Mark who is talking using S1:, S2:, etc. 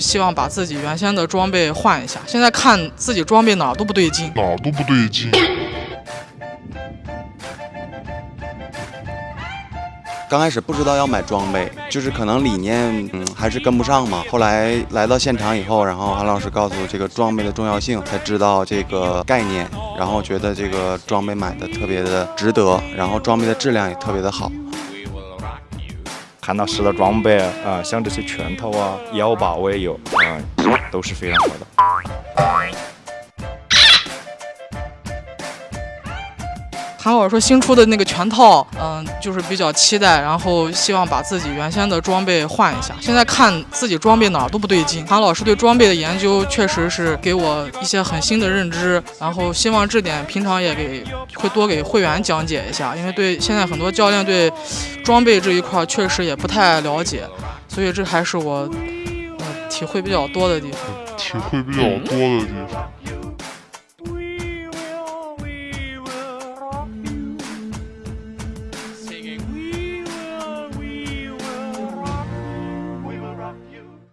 S1: 希望把自己原先的装备换一下。现在看自己装备哪儿都不对劲，
S2: 哪儿都不对劲。
S3: 刚开始不知道要买装备，就是可能理念嗯还是跟不上嘛。后来来到现场以后，然后韩老师告诉这个装备的重要性，才知道这个概念，然后觉得这个装备买的特别的值得，然后装备的质量也特别的好。
S4: 韩老师的装备啊，像这些拳头啊、腰把我也有啊，都是非常好的。
S1: 韩老师说新出的那个全套，嗯，就是比较期待，然后希望把自己原先的装备换一下。现在看自己装备哪儿都不对劲。韩老师对装备的研究确实是给我一些很新的认知，然后希望这点平常也给会多给会员讲解一下，因为对现在很多教练对装备这一块确实也不太了解，所以这还是我嗯体会比较多的地方。
S2: 体会比较多的地方。